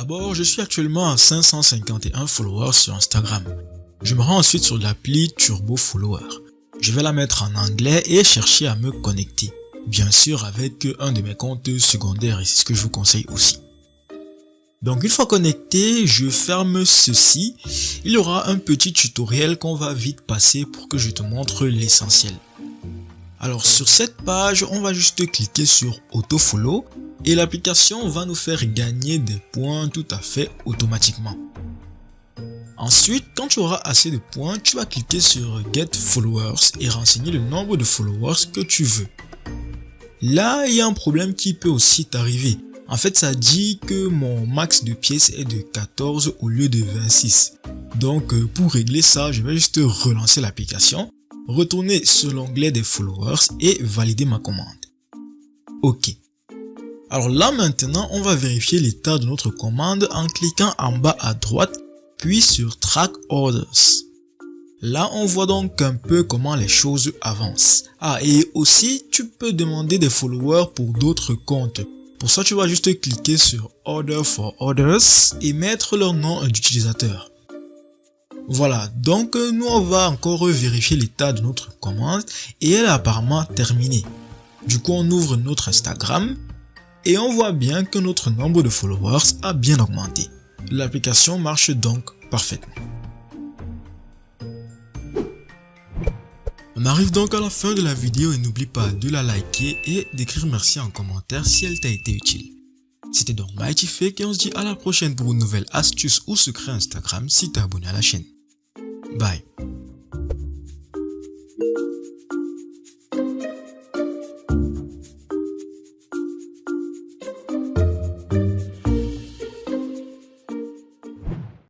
d'abord, je suis actuellement à 551 followers sur Instagram. Je me rends ensuite sur l'appli Turbo Follower. Je vais la mettre en anglais et chercher à me connecter. Bien sûr avec un de mes comptes secondaires et c'est ce que je vous conseille aussi. Donc une fois connecté, je ferme ceci. Il y aura un petit tutoriel qu'on va vite passer pour que je te montre l'essentiel. Alors sur cette page, on va juste cliquer sur Autofollow et l'application va nous faire gagner des points tout à fait automatiquement. Ensuite, quand tu auras assez de points, tu vas cliquer sur Get Followers et renseigner le nombre de followers que tu veux. Là, il y a un problème qui peut aussi t'arriver. En fait, ça dit que mon max de pièces est de 14 au lieu de 26. Donc, euh, pour régler ça, je vais juste relancer l'application, retourner sur l'onglet des followers et valider ma commande. Ok. Alors là maintenant, on va vérifier l'état de notre commande en cliquant en bas à droite, puis sur Track Orders. Là, on voit donc un peu comment les choses avancent. Ah, et aussi, tu peux demander des followers pour d'autres comptes. Pour ça, tu vas juste cliquer sur Order for Others et mettre leur nom d'utilisateur. Voilà, donc nous on va encore vérifier l'état de notre commande et elle est apparemment terminée. Du coup, on ouvre notre Instagram et on voit bien que notre nombre de followers a bien augmenté. L'application marche donc parfaitement. On arrive donc à la fin de la vidéo et n'oublie pas de la liker et d'écrire merci en commentaire si elle t'a été utile. C'était donc Mighty Fake et on se dit à la prochaine pour une nouvelle astuce ou secret Instagram si t'es abonné à la chaîne. Bye